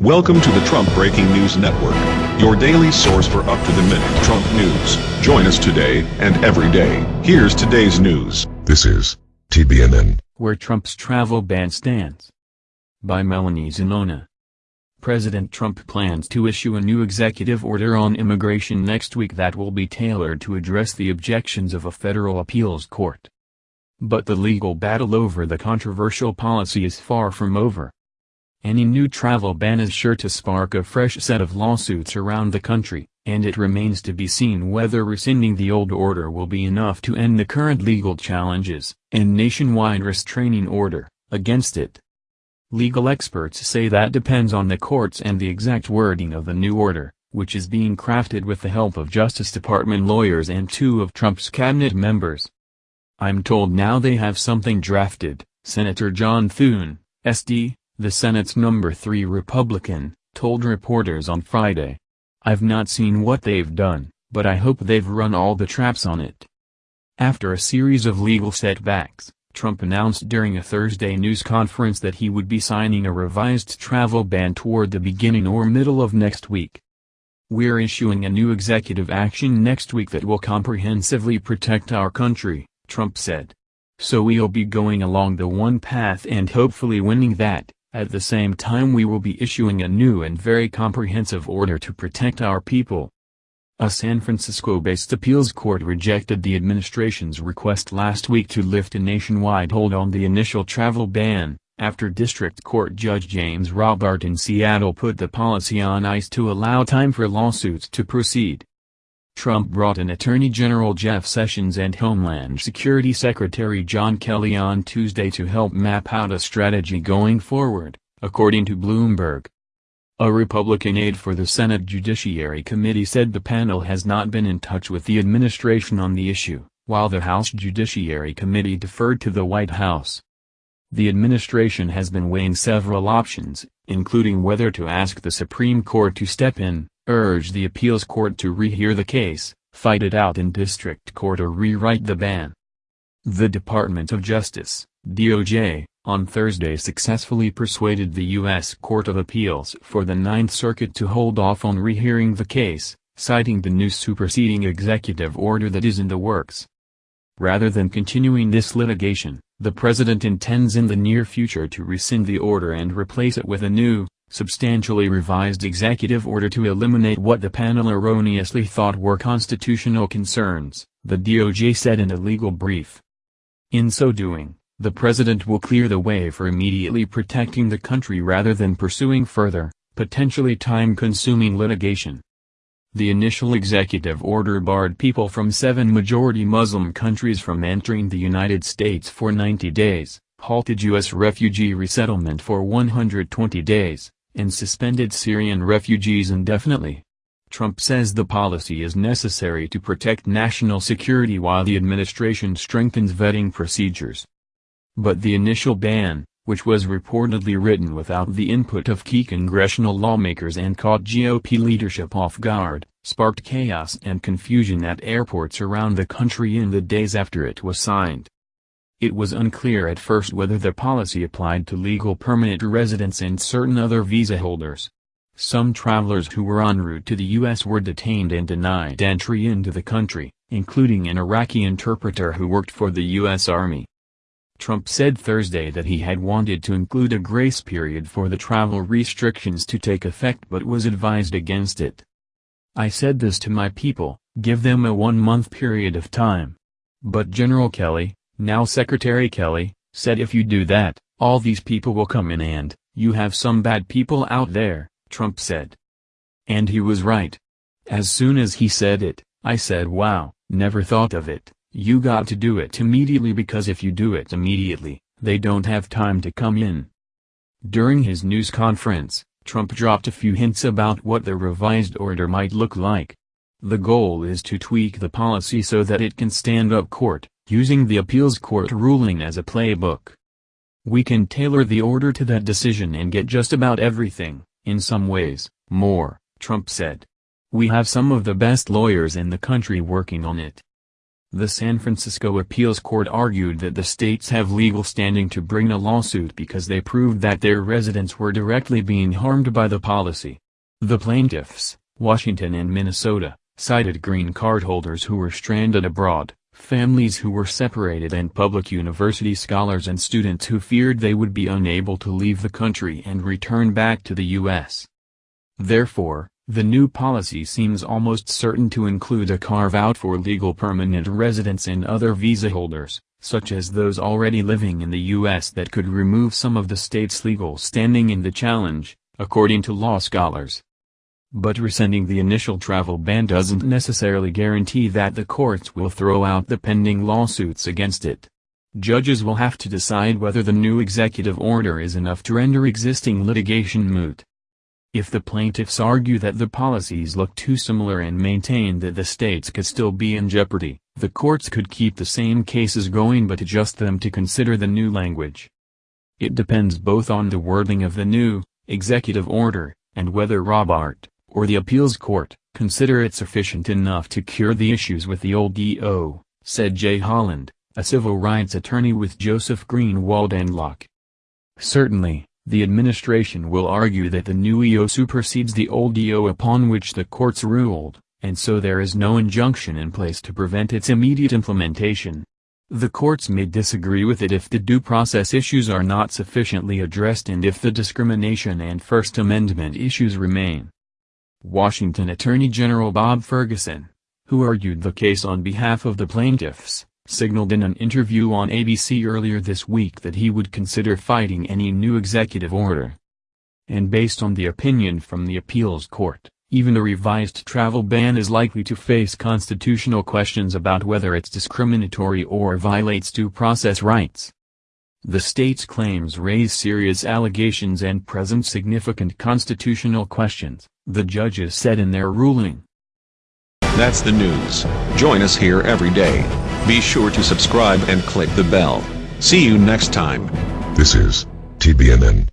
Welcome to the Trump Breaking News Network, your daily source for up-to-the-minute Trump news. Join us today and every day. Here's today's news. This is TBNN. Where Trump's travel ban stands. By Melanie Zanona. President Trump plans to issue a new executive order on immigration next week that will be tailored to address the objections of a federal appeals court. But the legal battle over the controversial policy is far from over. Any new travel ban is sure to spark a fresh set of lawsuits around the country, and it remains to be seen whether rescinding the old order will be enough to end the current legal challenges and nationwide restraining order against it. Legal experts say that depends on the courts and the exact wording of the new order, which is being crafted with the help of Justice Department lawyers and two of Trump's cabinet members. I'm told now they have something drafted, Senator John Thune, SD, the Senate's number 3 Republican, told reporters on Friday. I've not seen what they've done, but I hope they've run all the traps on it. After a series of legal setbacks, Trump announced during a Thursday news conference that he would be signing a revised travel ban toward the beginning or middle of next week. We're issuing a new executive action next week that will comprehensively protect our country, Trump said. So we'll be going along the one path and hopefully winning that. At the same time we will be issuing a new and very comprehensive order to protect our people. A San Francisco-based appeals court rejected the administration's request last week to lift a nationwide hold on the initial travel ban, after District Court Judge James Robart in Seattle put the policy on ice to allow time for lawsuits to proceed. Trump brought in Attorney General Jeff Sessions and Homeland Security Secretary John Kelly on Tuesday to help map out a strategy going forward, according to Bloomberg. A Republican aide for the Senate Judiciary Committee said the panel has not been in touch with the administration on the issue, while the House Judiciary Committee deferred to the White House. The administration has been weighing several options, including whether to ask the Supreme Court to step in, urge the appeals court to rehear the case, fight it out in district court or rewrite the ban. The Department of Justice, DOJ, on Thursday successfully persuaded the U.S. Court of Appeals for the Ninth Circuit to hold off on rehearing the case, citing the new superseding executive order that is in the works. Rather than continuing this litigation, the president intends in the near future to rescind the order and replace it with a new, substantially revised executive order to eliminate what the panel erroneously thought were constitutional concerns, the DOJ said in a legal brief. In so doing, the president will clear the way for immediately protecting the country rather than pursuing further, potentially time-consuming litigation. The initial executive order barred people from seven majority Muslim countries from entering the United States for 90 days, halted U.S. refugee resettlement for 120 days, and suspended Syrian refugees indefinitely. Trump says the policy is necessary to protect national security while the administration strengthens vetting procedures. But the initial ban, which was reportedly written without the input of key congressional lawmakers and caught GOP leadership off guard, sparked chaos and confusion at airports around the country in the days after it was signed. It was unclear at first whether the policy applied to legal permanent residents and certain other visa holders. Some travelers who were en route to the U.S. were detained and denied entry into the country, including an Iraqi interpreter who worked for the U.S. Army. Trump said Thursday that he had wanted to include a grace period for the travel restrictions to take effect but was advised against it. I said this to my people, give them a one-month period of time. But General Kelly, now Secretary Kelly, said if you do that, all these people will come in and, you have some bad people out there, Trump said. And he was right. As soon as he said it, I said wow, never thought of it, you got to do it immediately because if you do it immediately, they don't have time to come in. During his news conference, Trump dropped a few hints about what the revised order might look like. The goal is to tweak the policy so that it can stand up court, using the appeals court ruling as a playbook. We can tailor the order to that decision and get just about everything, in some ways, more, Trump said. We have some of the best lawyers in the country working on it. The San Francisco Appeals Court argued that the states have legal standing to bring a lawsuit because they proved that their residents were directly being harmed by the policy. The plaintiffs, Washington and Minnesota, cited green card holders who were stranded abroad, families who were separated and public university scholars and students who feared they would be unable to leave the country and return back to the U.S. Therefore, the new policy seems almost certain to include a carve-out for legal permanent residents and other visa holders, such as those already living in the U.S. that could remove some of the state's legal standing in the challenge, according to law scholars. But rescinding the initial travel ban doesn't necessarily guarantee that the courts will throw out the pending lawsuits against it. Judges will have to decide whether the new executive order is enough to render existing litigation moot. If the plaintiffs argue that the policies look too similar and maintain that the states could still be in jeopardy, the courts could keep the same cases going but adjust them to consider the new language. It depends both on the wording of the new, executive order, and whether Robart, or the appeals court, consider it sufficient enough to cure the issues with the old EO, said Jay Holland, a civil rights attorney with Joseph Greenwald and Laake. Certainly, the administration will argue that the new EO supersedes the old EO upon which the courts ruled, and so there is no injunction in place to prevent its immediate implementation. The courts may disagree with it if the due process issues are not sufficiently addressed and if the discrimination and First Amendment issues remain. Washington Attorney General Bob Ferguson, who argued the case on behalf of the plaintiffs, signaled in an interview on ABC earlier this week that he would consider fighting any new executive order. And based on the opinion from the appeals court, even a revised travel ban is likely to face constitutional questions about whether it's discriminatory or violates due process rights. The state's claims raise serious allegations and present significant constitutional questions, the judges said in their ruling. That's the news. Join us here every day. Be sure to subscribe and click the bell. See you next time. This is TBNN.